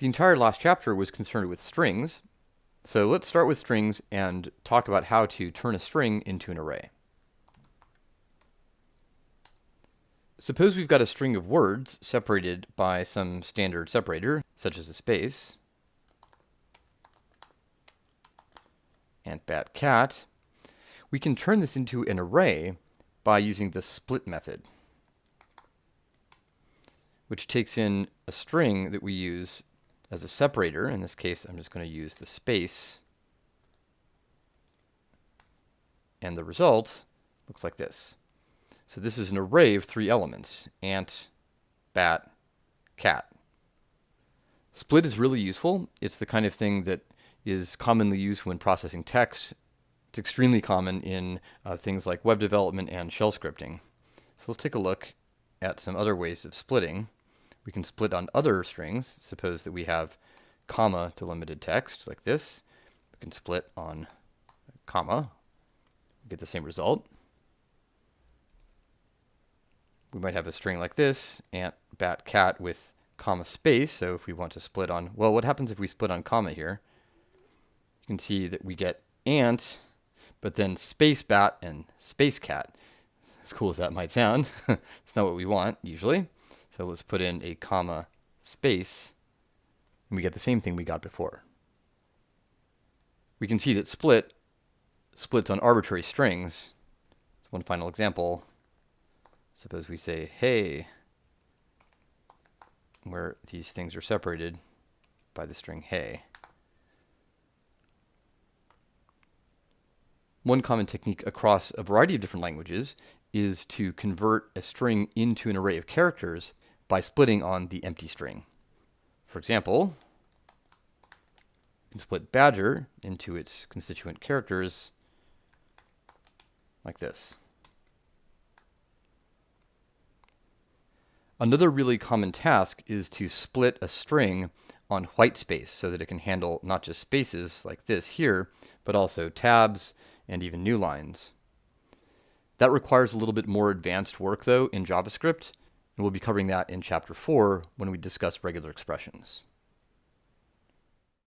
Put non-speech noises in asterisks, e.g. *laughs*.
The entire last chapter was concerned with strings, so let's start with strings and talk about how to turn a string into an array. Suppose we've got a string of words separated by some standard separator, such as a space, and bat cat. We can turn this into an array by using the split method, which takes in a string that we use as a separator. In this case, I'm just going to use the space. And the result looks like this. So this is an array of three elements, ant, bat, cat. Split is really useful. It's the kind of thing that is commonly used when processing text. It's extremely common in uh, things like web development and shell scripting. So let's take a look at some other ways of splitting. We can split on other strings. Suppose that we have comma delimited text like this. We can split on comma, get the same result we might have a string like this, ant, bat, cat with comma space. So if we want to split on, well, what happens if we split on comma here? You can see that we get ant, but then space bat and space cat. As cool as that might sound, *laughs* it's not what we want usually. So let's put in a comma space, and we get the same thing we got before. We can see that split splits on arbitrary strings. So one final example. Suppose we say, hey, where these things are separated by the string hey. One common technique across a variety of different languages is to convert a string into an array of characters by splitting on the empty string. For example, you can split badger into its constituent characters like this. Another really common task is to split a string on white space so that it can handle not just spaces like this here, but also tabs and even new lines. That requires a little bit more advanced work though in JavaScript, and we'll be covering that in chapter 4 when we discuss regular expressions.